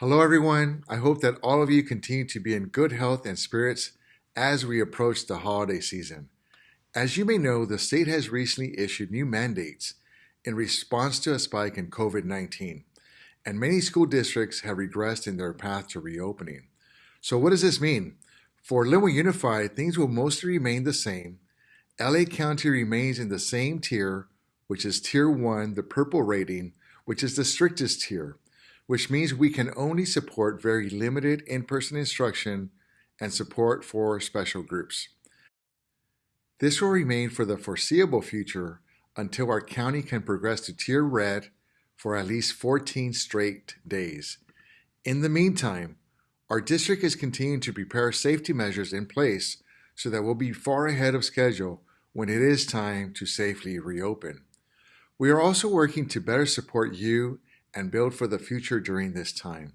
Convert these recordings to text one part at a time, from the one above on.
Hello, everyone. I hope that all of you continue to be in good health and spirits as we approach the holiday season. As you may know, the state has recently issued new mandates in response to a spike in COVID 19, and many school districts have regressed in their path to reopening. So, what does this mean? For Lynwood Unified, things will mostly remain the same. LA County remains in the same tier, which is Tier 1, the purple rating, which is the strictest tier which means we can only support very limited in-person instruction and support for special groups. This will remain for the foreseeable future until our county can progress to Tier Red for at least 14 straight days. In the meantime, our district is continuing to prepare safety measures in place so that we'll be far ahead of schedule when it is time to safely reopen. We are also working to better support you and build for the future during this time.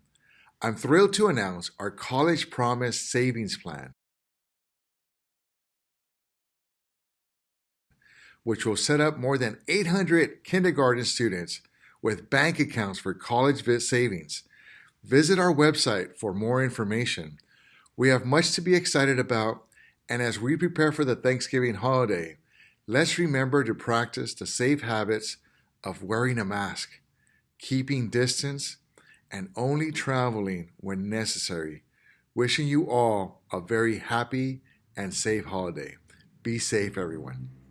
I'm thrilled to announce our College Promise Savings Plan, which will set up more than 800 kindergarten students with bank accounts for college savings. Visit our website for more information. We have much to be excited about, and as we prepare for the Thanksgiving holiday, let's remember to practice the safe habits of wearing a mask keeping distance, and only traveling when necessary. Wishing you all a very happy and safe holiday. Be safe, everyone.